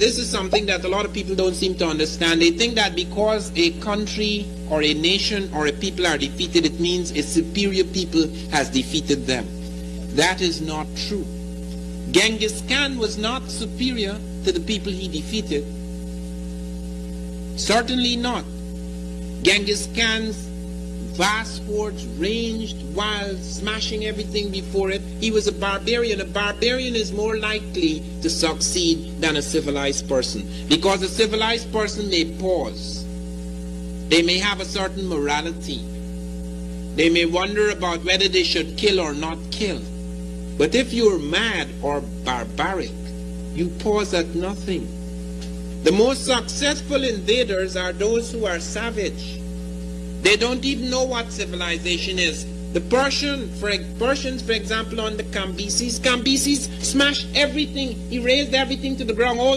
This is something that a lot of people don't seem to understand. They think that because a country or a nation or a people are defeated, it means a superior people has defeated them. That is not true. Genghis Khan was not superior to the people he defeated. Certainly not. Genghis Khan's vast hordes ranged wild, smashing everything before it. He was a barbarian. A barbarian is more likely to succeed than a civilized person because a civilized person may pause. They may have a certain morality. They may wonder about whether they should kill or not kill. But if you're mad or barbaric, you pause at nothing. The most successful invaders are those who are savage. They don't even know what civilization is. The Persian, for, Persians, for example, on the Cambyses, Cambyses smashed everything. He razed everything to the ground. All